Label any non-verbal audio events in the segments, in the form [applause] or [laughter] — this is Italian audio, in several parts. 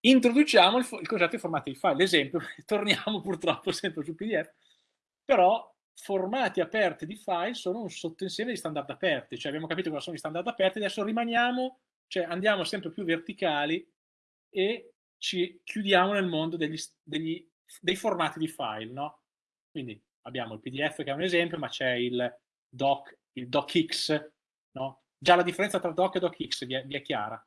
introduciamo il, il concetto di formati di file. L'esempio, [laughs] torniamo purtroppo sempre su PDF, però formati aperti di file sono un sottoinsieme di standard aperti, cioè abbiamo capito cosa sono gli standard aperti, adesso rimaniamo, cioè andiamo sempre più verticali e ci chiudiamo nel mondo degli, degli, dei formati di file, no? Quindi abbiamo il PDF che è un esempio, ma c'è il doc, il docx, no? Già la differenza tra doc e docx vi è, vi è chiara.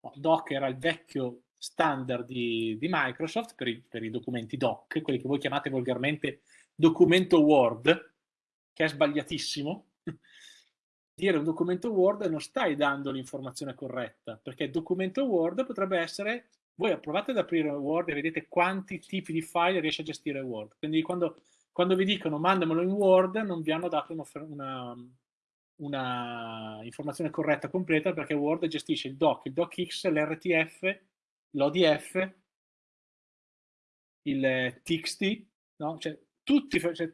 No, doc era il vecchio standard di, di Microsoft per i, per i, documenti doc, quelli che voi chiamate volgarmente documento Word, che è sbagliatissimo. [laughs] Dire un documento Word non stai dando l'informazione corretta, perché documento Word potrebbe essere, voi provate ad aprire Word e vedete quanti tipi di file riesce a gestire Word. Quindi quando, quando vi dicono mandamelo in Word, non vi hanno dato una, una, una informazione corretta completa perché Word gestisce il doc, il docx, l'RTF, l'ODF, il TXT, no? cioè, tutti, cioè,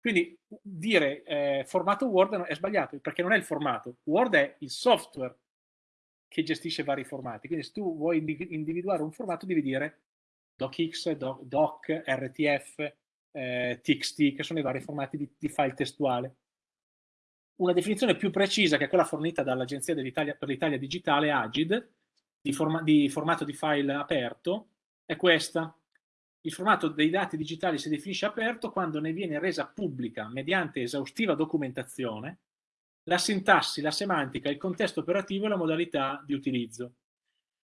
quindi dire eh, formato Word è sbagliato perché non è il formato, Word è il software che gestisce vari formati, quindi se tu vuoi individuare un formato devi dire docx, doc, doc RTF, eh, TXT, che sono i vari formati di, di file testuale. Una definizione più precisa, che è quella fornita dall'Agenzia per l'Italia Digitale, AGID, di, forma di, formato di file aperto, è questa. Il formato dei dati digitali si definisce aperto quando ne viene resa pubblica, mediante esaustiva documentazione, la sintassi, la semantica, il contesto operativo e la modalità di utilizzo.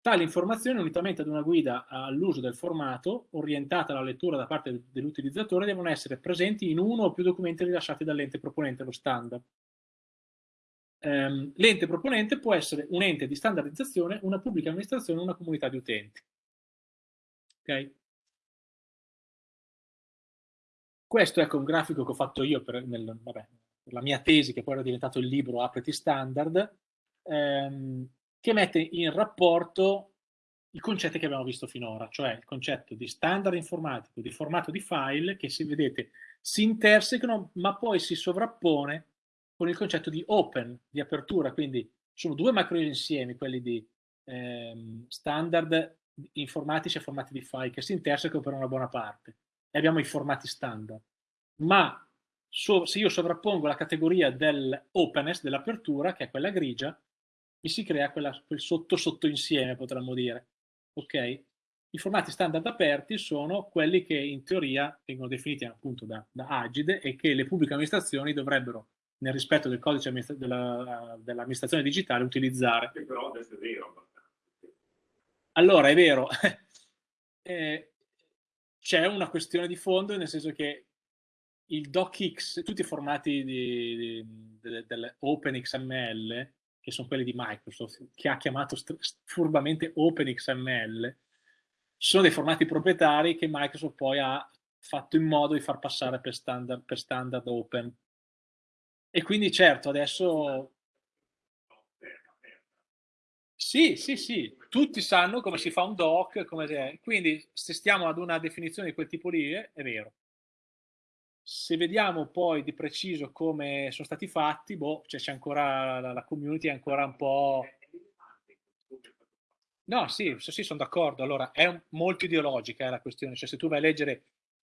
Tali informazioni, unitamente ad una guida all'uso del formato, orientata alla lettura da parte dell'utilizzatore, devono essere presenti in uno o più documenti rilasciati dall'ente proponente lo standard ehm, l'ente proponente può essere un ente di standardizzazione, una pubblica amministrazione, una comunità di utenti. Ok? Questo ecco un grafico che ho fatto io per, nel, vabbè, per la mia tesi, che poi era diventato il libro Apriti Standard, ehm, che mette in rapporto i concetti che abbiamo visto finora, cioè il concetto di standard informatico, di formato di file, che si vedete si intersecano, ma poi si sovrappone con il concetto di open, di apertura, quindi sono due macro insiemi, quelli di ehm, standard informatici e formati di file che si intersecano per una buona parte e abbiamo i formati standard. Ma so, se io sovrappongo la categoria dell'openness, dell'apertura, che è quella grigia, mi si crea quella, quel sotto sotto insieme, potremmo dire. Ok? I formati standard aperti sono quelli che in teoria vengono definiti appunto da, da Agide e che le pubbliche amministrazioni dovrebbero nel rispetto del codice della, dell'amministrazione digitale utilizzare. però adesso è vero. Allora, è vero, [laughs] eh, c'è una questione di fondo, nel senso che il docx, tutti i formati di, di, de, dell'OpenXML, che sono quelli di Microsoft, che ha chiamato furbamente OpenXML, sono dei formati proprietari che Microsoft poi ha fatto in modo di far passare per standard, per standard open. E quindi certo, adesso... Sì, sì, sì, tutti sanno come si fa un doc, come... quindi se stiamo ad una definizione di quel tipo lì, è vero. Se vediamo poi di preciso come sono stati fatti, boh, c'è ancora la, community è ancora un po'... No, sì, sì, sono d'accordo. Allora, è molto ideologica eh, la questione. Cioè, se tu vai a leggere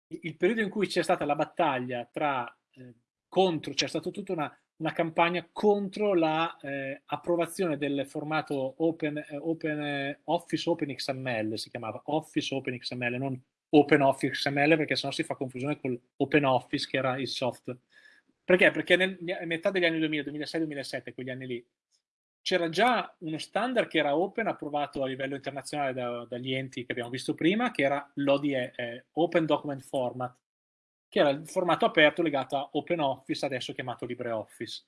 il periodo in cui c'è stata la battaglia tra eh, contro, c'è stata tutta una, una, campagna contro l'approvazione la, eh, del formato Open, eh, open eh, Office Open XML, si chiamava Office Open XML, non Open Office XML perché sennò si fa confusione con Open Office che era il software. Perché? Perché nel, nel metà degli anni 2000, 2006-2007, quegli anni lì, c'era già uno standard che era open, approvato a livello internazionale da, dagli enti che abbiamo visto prima, che era l'ODE, eh, Open Document Format, che era il formato aperto legato a OpenOffice, adesso chiamato LibreOffice.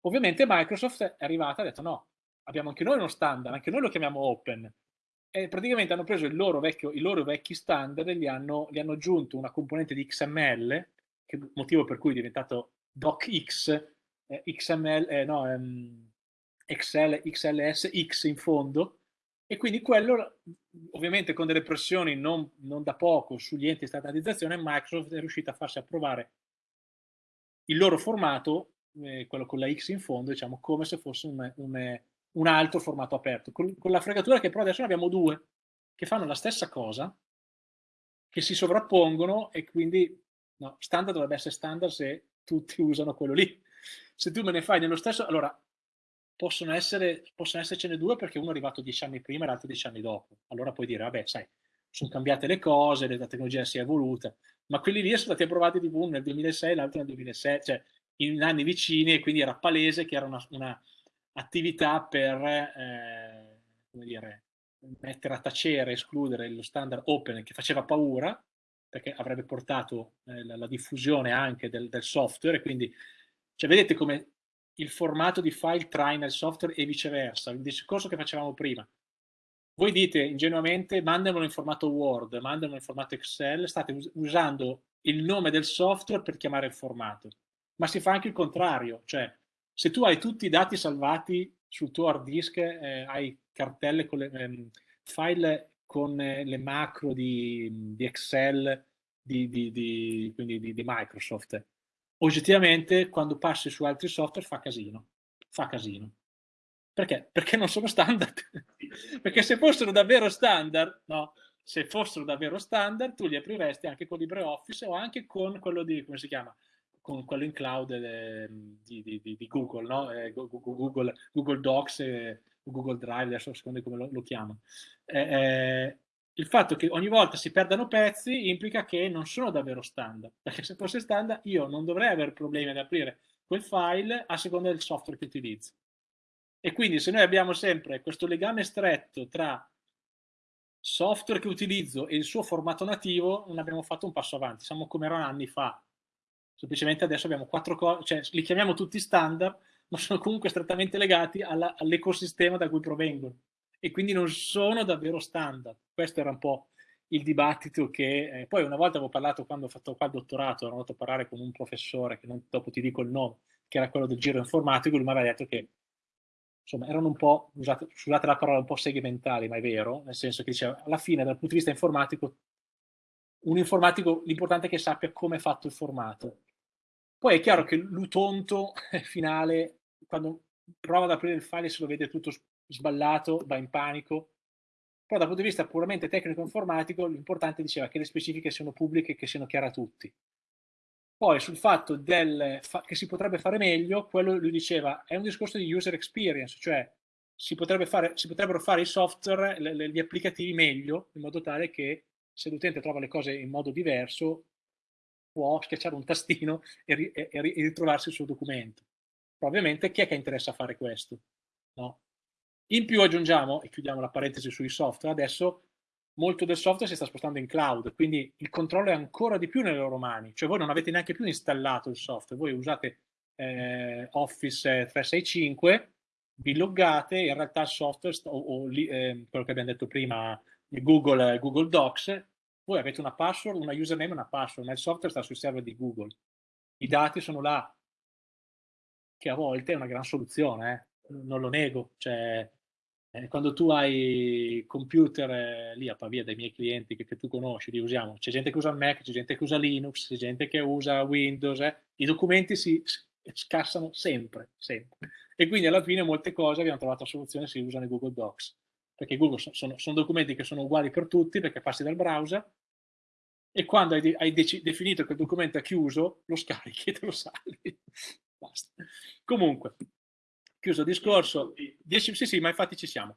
Ovviamente Microsoft è arrivata e ha detto no, abbiamo anche noi uno standard, anche noi lo chiamiamo Open. E praticamente hanno preso loro vecchio, i loro vecchi standard e gli hanno, gli hanno aggiunto una componente di XML, che motivo per cui è diventato DocX, eh, XML, eh, no, ehm, Excel, XLS, in fondo, e quindi quello, ovviamente con delle pressioni non, non da poco sugli enti di standardizzazione, Microsoft è riuscita a farsi approvare il loro formato, eh, quello con la X in fondo, diciamo come se fosse un, un, un altro formato aperto, con, con la fregatura che però adesso ne abbiamo due, che fanno la stessa cosa, che si sovrappongono e quindi no, standard dovrebbe essere standard se tutti [laughs] usano quello lì. Se tu me ne fai nello stesso, allora possono, essere, possono essercene due perché uno è arrivato dieci anni prima e l'altro dieci anni dopo. Allora puoi dire, vabbè, sai, sono cambiate le cose, la tecnologia si è evoluta, ma quelli lì sono stati approvati tipo uno nel 2006 e l'altro nel 2007, cioè in anni vicini e quindi era palese che era una, una attività per, eh, come dire, mettere a tacere, escludere lo standard open che faceva paura, perché avrebbe portato eh, la, la, diffusione anche del, del software, e quindi cioè, vedete come il formato di file traina il software e viceversa, il discorso che facevamo prima. Voi dite ingenuamente mandamelo in formato Word, mandamelo in formato Excel, state us usando il nome del software per chiamare il formato. Ma si fa anche il contrario, cioè se tu hai tutti i dati salvati sul tuo hard disk, eh, hai cartelle con le ehm, file con eh, le macro di, di Excel, di, di, di, Microsoft. Oggettivamente, quando passi su altri software fa casino. Fa casino. Perché? Perché non sono standard. [laughs] Perché se fossero davvero standard, no, se fossero davvero standard, tu li apriresti anche con LibreOffice o anche con quello di, come si chiama? Con quello in cloud eh, di, di, di, Google, no? Eh, Google, Google, Docs e Google Drive, adesso secondo come lo, lo chiamo. Eh, eh, il fatto che ogni volta si perdano pezzi implica che non sono davvero standard, perché se fosse standard io non dovrei avere problemi ad aprire quel file a seconda del software che utilizzo. E quindi se noi abbiamo sempre questo legame stretto tra software che utilizzo e il suo formato nativo, non abbiamo fatto un passo avanti, siamo come erano anni fa. Semplicemente adesso abbiamo quattro cose, cioè li chiamiamo tutti standard, ma sono comunque strettamente legati all'ecosistema da cui provengono e quindi non sono davvero standard. Questo era un po' il dibattito che... Eh, poi una volta avevo parlato, quando ho fatto qua il dottorato, ero andato a parlare con un professore, che non, dopo ti dico il nome, che era quello del giro informatico, lui mi aveva detto che insomma, erano un po', usate, scusate la parola, un po' segmentali, ma è vero, nel senso che diceva, alla fine, dal punto di vista informatico, un informatico, l'importante è che sappia come è fatto il formato. Poi è chiaro che l'utonto [laughs] finale, quando prova ad aprire il file se lo vede tutto sballato, va in panico. Però dal punto di vista puramente tecnico-informatico, l'importante diceva che le specifiche siano pubbliche e che siano chiare a tutti. Poi sul fatto del, fa, che si potrebbe fare meglio, quello lui diceva è un discorso di user experience, cioè si, fare, si potrebbero fare i software, le, le, gli applicativi meglio, in modo tale che se l'utente trova le cose in modo diverso, può schiacciare un tastino e, e, e ritrovarsi il suo documento. Però ovviamente chi è che interessa fare questo? No? In più aggiungiamo, e chiudiamo la parentesi sui software, adesso molto del software si sta spostando in cloud, quindi il controllo è ancora di più nelle loro mani, cioè voi non avete neanche più installato il software, voi usate eh, Office 365, vi loggate, in realtà il software, o, o eh, quello che abbiamo detto prima, Google, Google Docs, voi avete una password, una username e una password, ma il software sta sui server di Google. I dati sono là, che a volte è una gran soluzione, eh? non lo nego, cioè eh, quando tu hai computer eh, lì a Pavia dai miei clienti che, che, tu conosci, li usiamo, c'è gente che usa Mac, c'è gente che usa Linux, c'è gente che usa Windows, eh, i documenti si scassano sempre, sempre. E quindi alla fine molte cose abbiamo trovato la soluzione si usano i Google Docs, perché Google sono, sono, sono, documenti che sono uguali per tutti perché passi dal browser e quando hai, hai definito che il documento è chiuso, lo scarichi e te lo salvi. Basta. Comunque, chiuso il discorso, 10, sì sì, ma infatti ci siamo.